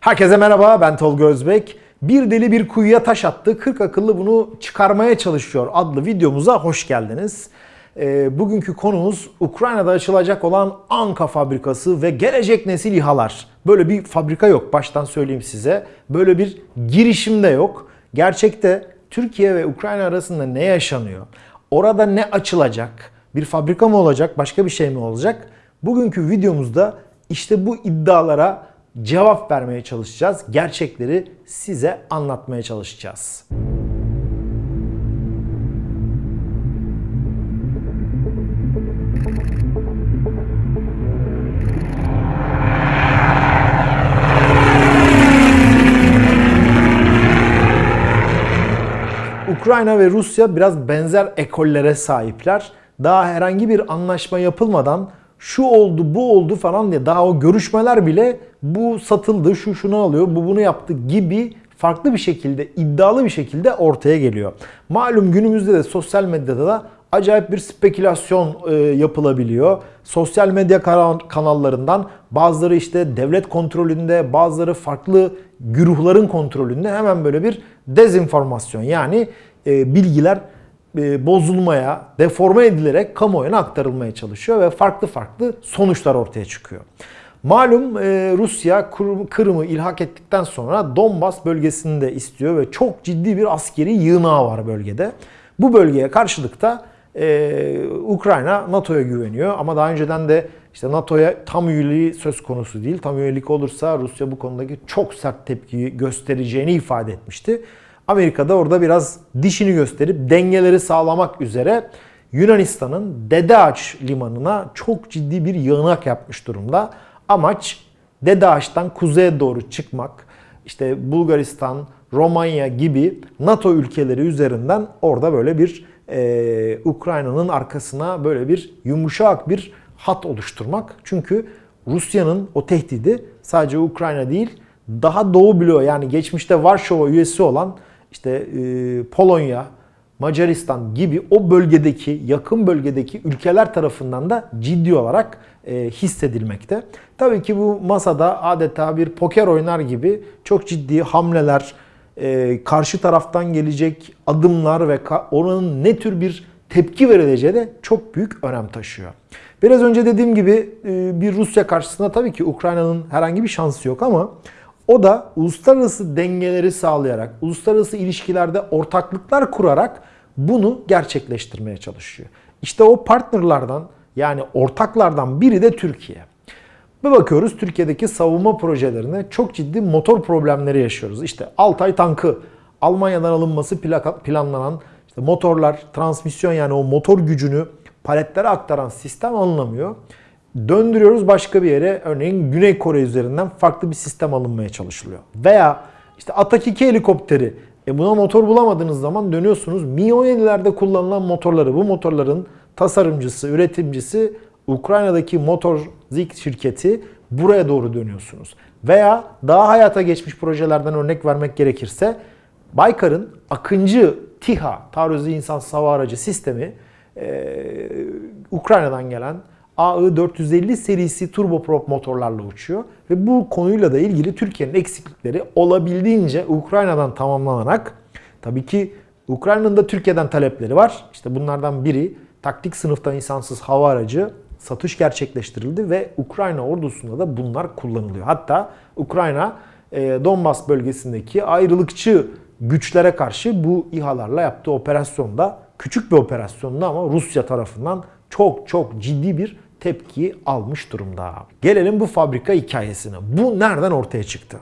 Herkese merhaba ben Tolga Özbek. Bir deli bir kuyuya taş attı. 40 akıllı bunu çıkarmaya çalışıyor adlı videomuza hoş geldiniz. Ee, bugünkü konumuz Ukrayna'da açılacak olan Anka fabrikası ve gelecek nesil İHA'lar. Böyle bir fabrika yok baştan söyleyeyim size. Böyle bir girişim de yok. Gerçekte Türkiye ve Ukrayna arasında ne yaşanıyor? Orada ne açılacak? Bir fabrika mı olacak? Başka bir şey mi olacak? Bugünkü videomuzda işte bu iddialara cevap vermeye çalışacağız. Gerçekleri size anlatmaya çalışacağız. Ukrayna ve Rusya biraz benzer ekollere sahipler. Daha herhangi bir anlaşma yapılmadan şu oldu, bu oldu falan diye daha o görüşmeler bile bu satıldı, şu şunu alıyor, bu bunu yaptı gibi farklı bir şekilde, iddialı bir şekilde ortaya geliyor. Malum günümüzde de sosyal medyada da acayip bir spekülasyon e, yapılabiliyor. Sosyal medya kanallarından bazıları işte devlet kontrolünde, bazıları farklı güruhların kontrolünde hemen böyle bir dezinformasyon yani e, bilgiler bozulmaya, deforme edilerek kamuoyuna aktarılmaya çalışıyor ve farklı farklı sonuçlar ortaya çıkıyor. Malum e, Rusya Kırım'ı ilhak ettikten sonra Donbas bölgesini de istiyor ve çok ciddi bir askeri yığınağı var bölgede. Bu bölgeye karşılıkta e, Ukrayna NATO'ya güveniyor ama daha önceden de işte NATO'ya tam üyeliği söz konusu değil. Tam üyelik olursa Rusya bu konudaki çok sert tepki göstereceğini ifade etmişti. Amerika da orada biraz dişini gösterip dengeleri sağlamak üzere Yunanistan'ın Dede Ağaç limanına çok ciddi bir yığınak yapmış durumda. Amaç Dede Ağaç'tan kuzeye doğru çıkmak. İşte Bulgaristan, Romanya gibi NATO ülkeleri üzerinden orada böyle bir e, Ukrayna'nın arkasına böyle bir yumuşak bir hat oluşturmak. Çünkü Rusya'nın o tehdidi sadece Ukrayna değil daha doğu bloğu yani geçmişte Varşova üyesi olan işte e, Polonya, Macaristan gibi o bölgedeki, yakın bölgedeki ülkeler tarafından da ciddi olarak e, hissedilmekte. Tabii ki bu masada adeta bir poker oynar gibi çok ciddi hamleler, e, karşı taraftan gelecek adımlar ve oranın ne tür bir tepki verileceği de çok büyük önem taşıyor. Biraz önce dediğim gibi e, bir Rusya karşısında tabii ki Ukrayna'nın herhangi bir şansı yok ama o da uluslararası dengeleri sağlayarak, uluslararası ilişkilerde ortaklıklar kurarak bunu gerçekleştirmeye çalışıyor. İşte o partnerlardan yani ortaklardan biri de Türkiye. Bir bakıyoruz Türkiye'deki savunma projelerine çok ciddi motor problemleri yaşıyoruz. İşte Altay tankı Almanya'dan alınması planlanan işte motorlar, transmisyon yani o motor gücünü paletlere aktaran sistem alınamıyor. Döndürüyoruz başka bir yere. Örneğin Güney Kore üzerinden farklı bir sistem alınmaya çalışılıyor. Veya işte Atak 2 helikopteri. E buna motor bulamadığınız zaman dönüyorsunuz. Mi-17'lerde kullanılan motorları, bu motorların tasarımcısı, üretimcisi Ukrayna'daki Motor Zik şirketi buraya doğru dönüyorsunuz. Veya daha hayata geçmiş projelerden örnek vermek gerekirse Baykar'ın Akıncı TİHA, taarruzu insansız hava aracı sistemi e, Ukrayna'dan gelen AI450 serisi turboprop motorlarla uçuyor. Ve bu konuyla da ilgili Türkiye'nin eksiklikleri olabildiğince Ukrayna'dan tamamlanarak tabii ki Ukrayna'nın da Türkiye'den talepleri var. İşte bunlardan biri taktik sınıfta insansız hava aracı satış gerçekleştirildi ve Ukrayna ordusunda da bunlar kullanılıyor. Hatta Ukrayna e, Donbas bölgesindeki ayrılıkçı güçlere karşı bu İHA'larla yaptığı operasyonda küçük bir operasyonda ama Rusya tarafından çok çok ciddi bir tepki almış durumda. Gelelim bu fabrika hikayesine. Bu nereden ortaya çıktı?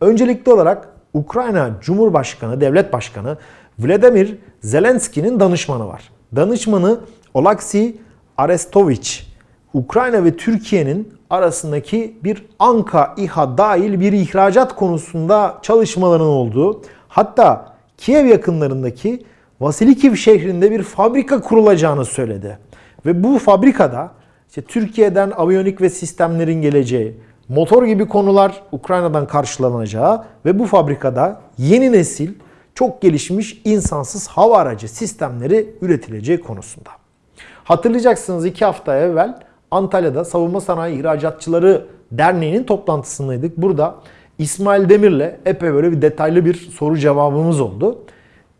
Öncelikli olarak Ukrayna Cumhurbaşkanı, Devlet Başkanı Vladimir Zelenski'nin danışmanı var. Danışmanı Olaksi Arestovich, Ukrayna ve Türkiye'nin arasındaki bir Anka İHA dahil bir ihracat konusunda çalışmaların olduğu, hatta Kiev yakınlarındaki Vasilikiv şehrinde bir fabrika kurulacağını söyledi. Ve bu fabrikada işte Türkiye'den aviyonik ve sistemlerin geleceği, motor gibi konular Ukrayna'dan karşılanacağı ve bu fabrikada yeni nesil çok gelişmiş insansız hava aracı sistemleri üretileceği konusunda. Hatırlayacaksınız iki hafta evvel Antalya'da Savunma Sanayi İhracatçıları Derneği'nin toplantısındaydık. Burada İsmail Demir'le epey böyle bir detaylı bir soru cevabımız oldu.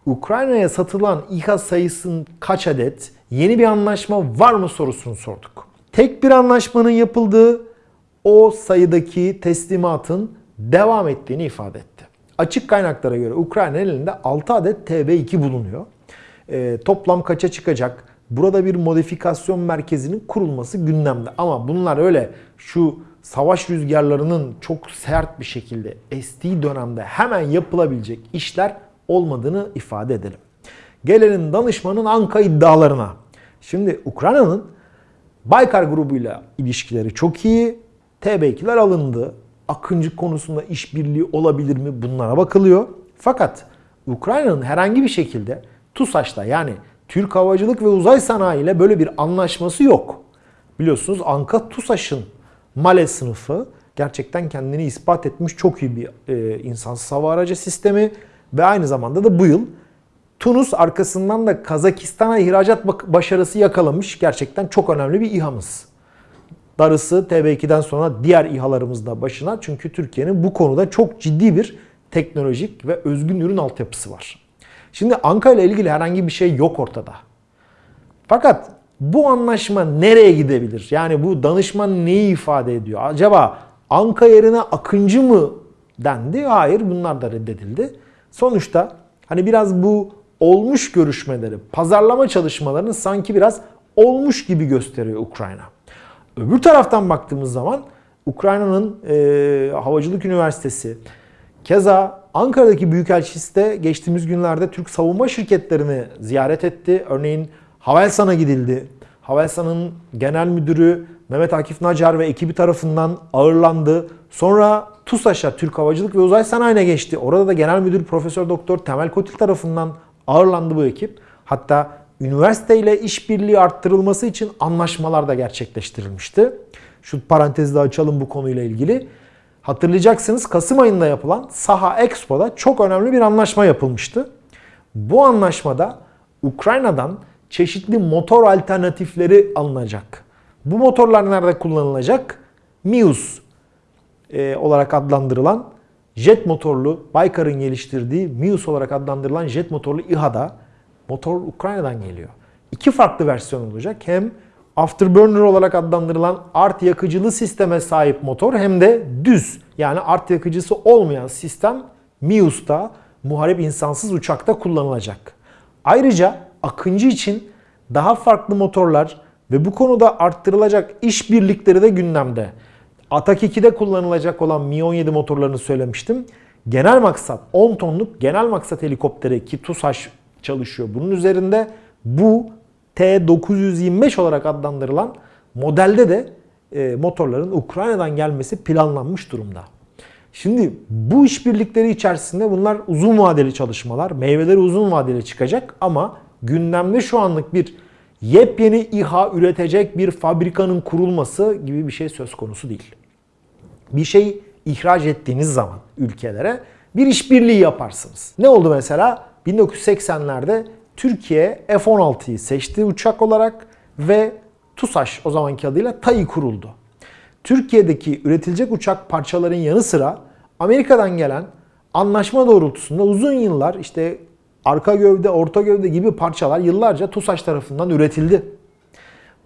Ukrayna'ya satılan İHA sayısının kaç adet, yeni bir anlaşma var mı sorusunu sorduk. Tek bir anlaşmanın yapıldığı, o sayıdaki teslimatın devam ettiğini ifade etti. Açık kaynaklara göre Ukrayna elinde 6 adet TB2 bulunuyor. E, toplam kaça çıkacak? Burada bir modifikasyon merkezinin kurulması gündemde. Ama bunlar öyle şu savaş rüzgarlarının çok sert bir şekilde estiği dönemde hemen yapılabilecek işler olmadığını ifade edelim. Gelelim danışmanın Anka iddialarına. Şimdi Ukrayna'nın Baykar grubuyla ilişkileri çok iyi. TB2'ler alındı. Akıncı konusunda işbirliği olabilir mi? Bunlara bakılıyor. Fakat Ukrayna'nın herhangi bir şekilde TUSAŞ'la yani Türk Havacılık ve Uzay Sanayi ile böyle bir anlaşması yok. Biliyorsunuz Anka TUSAŞ'ın Male sınıfı gerçekten kendini ispat etmiş çok iyi bir e, insansız hava aracı sistemi ve aynı zamanda da bu yıl Tunus arkasından da Kazakistan'a ihracat başarısı yakalamış gerçekten çok önemli bir İHA'mız. Darısı TB2'den sonra diğer İHA'larımız da başına çünkü Türkiye'nin bu konuda çok ciddi bir teknolojik ve özgün ürün altyapısı var. Şimdi Anka ile ilgili herhangi bir şey yok ortada. Fakat bu anlaşma nereye gidebilir? Yani bu danışman neyi ifade ediyor? Acaba Anka yerine Akıncı mı dendi? Hayır bunlar da reddedildi. Sonuçta hani biraz bu olmuş görüşmeleri, pazarlama çalışmalarını sanki biraz olmuş gibi gösteriyor Ukrayna. Öbür taraftan baktığımız zaman Ukrayna'nın e, Havacılık Üniversitesi, keza Ankara'daki Büyükelçisi de geçtiğimiz günlerde Türk savunma şirketlerini ziyaret etti. Örneğin Havelsan'a gidildi. Havelsan'ın genel müdürü Mehmet Akif Nacar ve ekibi tarafından ağırlandı. Sonra TUSAŞ'a, Türk Havacılık ve Uzay Sanayi'ne geçti. Orada da genel müdür Profesör Doktor Temel Kotil tarafından ağırlandı bu ekip. Hatta üniversiteyle işbirliği arttırılması için anlaşmalar da gerçekleştirilmişti. Şu parantezi de açalım bu konuyla ilgili. Hatırlayacaksınız Kasım ayında yapılan Saha Expo'da çok önemli bir anlaşma yapılmıştı. Bu anlaşmada Ukrayna'dan çeşitli motor alternatifleri alınacak. Bu motorlar nerede kullanılacak? Mius e, olarak adlandırılan jet motorlu Baykar'ın geliştirdiği Mius olarak adlandırılan jet motorlu İHA'da motor Ukrayna'dan geliyor. İki farklı versiyon olacak. Hem afterburner olarak adlandırılan art yakıcılı sisteme sahip motor hem de düz yani art yakıcısı olmayan sistem Mius'ta muharip insansız uçakta kullanılacak. Ayrıca Akıncı için daha farklı motorlar ve bu konuda arttırılacak işbirlikleri de gündemde. Atak 2'de kullanılacak olan Mi-17 motorlarını söylemiştim. Genel maksat 10 tonluk genel maksat helikopteri ki TUSAŞ çalışıyor. Bunun üzerinde bu T-925 olarak adlandırılan modelde de e, motorların Ukrayna'dan gelmesi planlanmış durumda. Şimdi bu işbirlikleri içerisinde bunlar uzun vadeli çalışmalar, meyveleri uzun vadeli çıkacak ama gündemde şu anlık bir yepyeni İHA üretecek bir fabrikanın kurulması gibi bir şey söz konusu değil. Bir şey ihraç ettiğiniz zaman ülkelere bir işbirliği yaparsınız. Ne oldu mesela? 1980'lerde Türkiye F-16'yı seçti uçak olarak ve TUSAŞ o zamanki adıyla TAI kuruldu. Türkiye'deki üretilecek uçak parçaların yanı sıra Amerika'dan gelen anlaşma doğrultusunda uzun yıllar işte arka gövde, orta gövde gibi parçalar yıllarca TUSAŞ tarafından üretildi.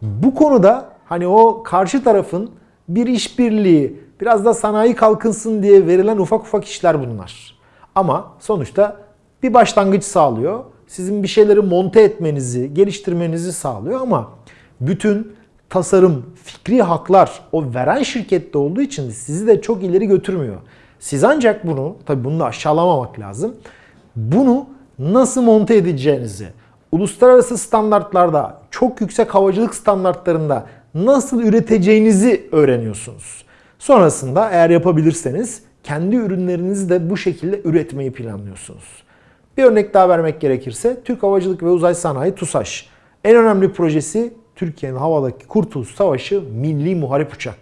Bu konuda hani o karşı tarafın bir işbirliği, biraz da sanayi kalkınsın diye verilen ufak ufak işler bunlar. Ama sonuçta bir başlangıç sağlıyor. Sizin bir şeyleri monte etmenizi, geliştirmenizi sağlıyor ama bütün tasarım, fikri haklar o veren şirkette olduğu için sizi de çok ileri götürmüyor. Siz ancak bunu, tabi bunu da aşağılamamak lazım. Bunu nasıl monte edeceğinizi, uluslararası standartlarda, çok yüksek havacılık standartlarında nasıl üreteceğinizi öğreniyorsunuz. Sonrasında eğer yapabilirseniz kendi ürünlerinizi de bu şekilde üretmeyi planlıyorsunuz. Bir örnek daha vermek gerekirse Türk Havacılık ve Uzay Sanayi TUSAŞ. En önemli projesi Türkiye'nin havadaki Kurtuluş Savaşı Milli Muharip Uçak.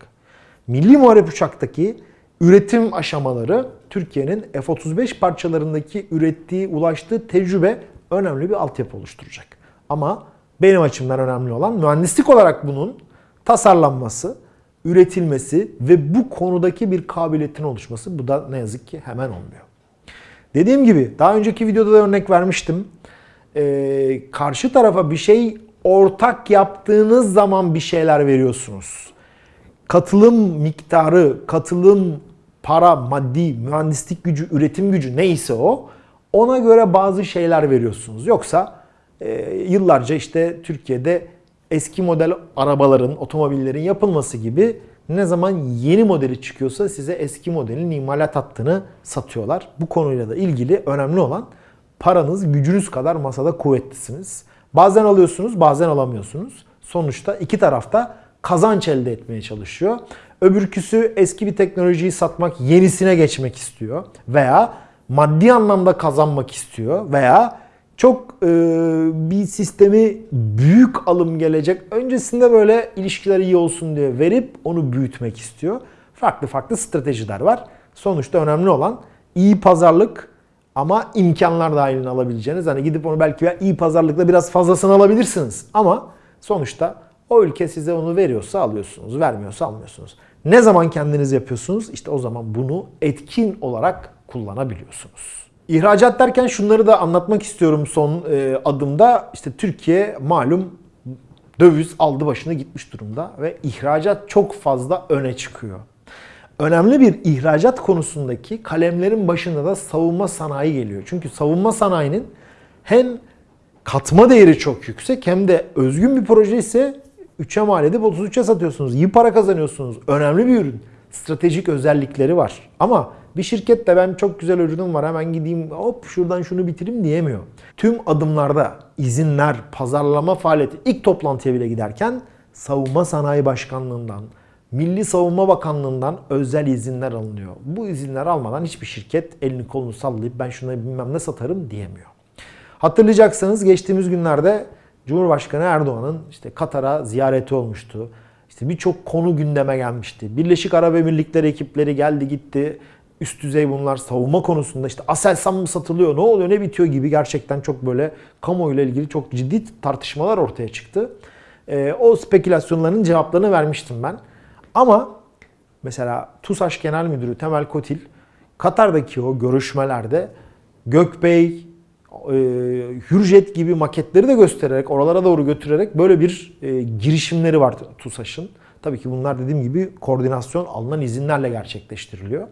Milli Muharip Uçak'taki üretim aşamaları Türkiye'nin F-35 parçalarındaki ürettiği, ulaştığı tecrübe önemli bir altyapı oluşturacak. Ama benim açımdan önemli olan mühendislik olarak bunun tasarlanması, üretilmesi ve bu konudaki bir kabiliyetin oluşması. Bu da ne yazık ki hemen olmuyor. Dediğim gibi daha önceki videoda da örnek vermiştim. Ee, karşı tarafa bir şey ortak yaptığınız zaman bir şeyler veriyorsunuz. Katılım miktarı, katılım para, maddi, mühendislik gücü, üretim gücü neyse o ona göre bazı şeyler veriyorsunuz. Yoksa e, yıllarca işte Türkiye'de eski model arabaların, otomobillerin yapılması gibi ne zaman yeni modeli çıkıyorsa size eski modelin imalat hattını satıyorlar. Bu konuyla da ilgili önemli olan paranız gücünüz kadar masada kuvvetlisiniz. Bazen alıyorsunuz, bazen alamıyorsunuz. Sonuçta iki tarafta kazanç elde etmeye çalışıyor. Öbürküsü eski bir teknolojiyi satmak, yenisine geçmek istiyor veya maddi anlamda kazanmak istiyor veya çok e, bir sistemi büyük alım gelecek. Öncesinde böyle ilişkiler iyi olsun diye verip onu büyütmek istiyor. Farklı farklı stratejiler var. Sonuçta önemli olan iyi pazarlık ama imkanlar dahilinde alabileceğiniz. Hani gidip onu belki iyi pazarlıkla biraz fazlasını alabilirsiniz. Ama sonuçta o ülke size onu veriyorsa alıyorsunuz, vermiyorsa almıyorsunuz. Ne zaman kendiniz yapıyorsunuz? İşte o zaman bunu etkin olarak kullanabiliyorsunuz. İhracat derken şunları da anlatmak istiyorum son e, adımda. İşte Türkiye malum döviz aldı başına gitmiş durumda ve ihracat çok fazla öne çıkıyor. Önemli bir ihracat konusundaki kalemlerin başında da savunma sanayi geliyor. Çünkü savunma sanayinin hem katma değeri çok yüksek hem de özgün bir proje ise 3'e mal edip 33'e satıyorsunuz. İyi para kazanıyorsunuz. Önemli bir ürün. Stratejik özellikleri var. Ama bir şirket de ben çok güzel ürünüm var hemen gideyim hop şuradan şunu bitireyim diyemiyor. Tüm adımlarda izinler, pazarlama faaliyeti ilk toplantıya bile giderken Savunma Sanayi Başkanlığından, Milli Savunma Bakanlığından özel izinler alınıyor. Bu izinler almadan hiçbir şirket elini kolunu sallayıp ben şuna bilmem ne satarım diyemiyor. Hatırlayacaksınız geçtiğimiz günlerde Cumhurbaşkanı Erdoğan'ın işte Katar'a ziyareti olmuştu. İşte birçok konu gündeme gelmişti. Birleşik Arap Emirlikleri ekipleri geldi gitti. Üst düzey bunlar savunma konusunda işte Aselsan mı satılıyor, ne oluyor, ne bitiyor gibi gerçekten çok böyle kamuoyuyla ilgili çok ciddi tartışmalar ortaya çıktı. E, o spekülasyonların cevaplarını vermiştim ben. Ama mesela TUSAŞ Genel Müdürü Temel Kotil Katar'daki o görüşmelerde Gökbey, e, Hürjet gibi maketleri de göstererek, oralara doğru götürerek böyle bir e, girişimleri var TUSAŞ'ın. Tabii ki bunlar dediğim gibi koordinasyon alınan izinlerle gerçekleştiriliyor.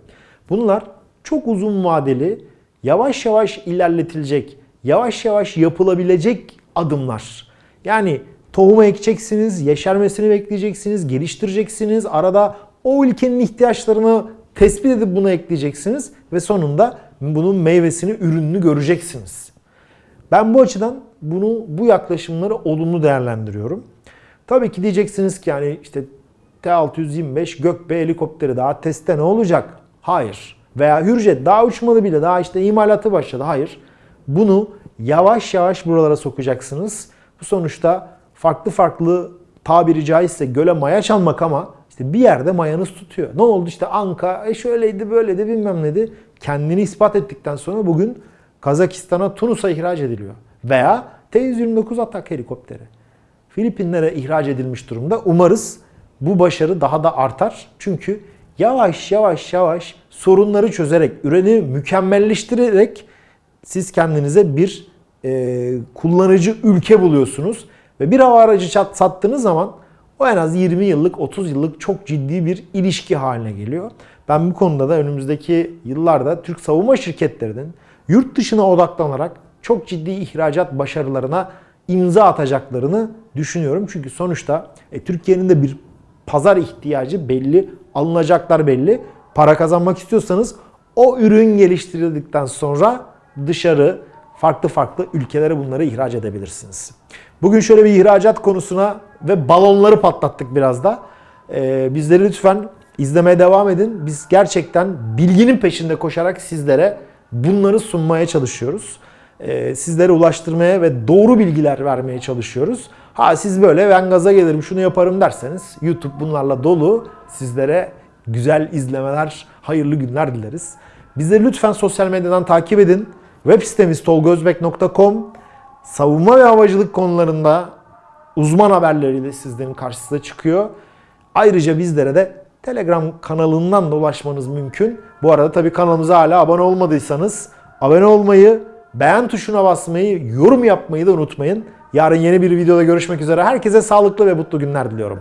Bunlar çok uzun vadeli, yavaş yavaş ilerletilecek, yavaş yavaş yapılabilecek adımlar. Yani tohumu ekeceksiniz, yeşermesini bekleyeceksiniz, geliştireceksiniz. Arada o ülkenin ihtiyaçlarını tespit edip bunu ekleyeceksiniz ve sonunda bunun meyvesini, ürününü göreceksiniz. Ben bu açıdan bunu bu yaklaşımları olumlu değerlendiriyorum. Tabii ki diyeceksiniz ki yani işte T-625 Gökbey helikopteri daha testte ne olacak? Hayır. Veya Hürjet daha uçmadı bile daha işte imalatı başladı. Hayır. Bunu yavaş yavaş buralara sokacaksınız. Bu sonuçta farklı farklı tabiri caizse göle maya çalmak ama işte bir yerde mayanız tutuyor. Ne oldu işte Anka e şöyleydi böyleydi bilmem neydi. Kendini ispat ettikten sonra bugün Kazakistan'a Tunus'a ihraç ediliyor. Veya T-129 atak helikopteri. Filipinlere ihraç edilmiş durumda. Umarız bu başarı daha da artar. Çünkü yavaş yavaş yavaş sorunları çözerek, ürünü mükemmelleştirerek siz kendinize bir e, kullanıcı ülke buluyorsunuz. Ve bir hava aracı çat, sattığınız zaman o en az 20 yıllık, 30 yıllık çok ciddi bir ilişki haline geliyor. Ben bu konuda da önümüzdeki yıllarda Türk savunma şirketlerinin yurt dışına odaklanarak çok ciddi ihracat başarılarına imza atacaklarını düşünüyorum. Çünkü sonuçta e, Türkiye'nin de bir pazar ihtiyacı belli, alınacaklar belli. Para kazanmak istiyorsanız o ürün geliştirildikten sonra dışarı farklı farklı ülkelere bunları ihraç edebilirsiniz. Bugün şöyle bir ihracat konusuna ve balonları patlattık biraz da. Ee, bizleri lütfen izlemeye devam edin. Biz gerçekten bilginin peşinde koşarak sizlere bunları sunmaya çalışıyoruz. Ee, sizlere ulaştırmaya ve doğru bilgiler vermeye çalışıyoruz. Ha siz böyle ben gaza gelirim şunu yaparım derseniz YouTube bunlarla dolu. Sizlere güzel izlemeler, hayırlı günler dileriz. Bizleri lütfen sosyal medyadan takip edin. Web sitemiz tolgozbek.com savunma ve havacılık konularında uzman haberleriyle sizlerin karşısına çıkıyor. Ayrıca bizlere de Telegram kanalından da ulaşmanız mümkün. Bu arada tabii kanalımıza hala abone olmadıysanız abone olmayı, beğen tuşuna basmayı, yorum yapmayı da unutmayın. Yarın yeni bir videoda görüşmek üzere. Herkese sağlıklı ve mutlu günler diliyorum.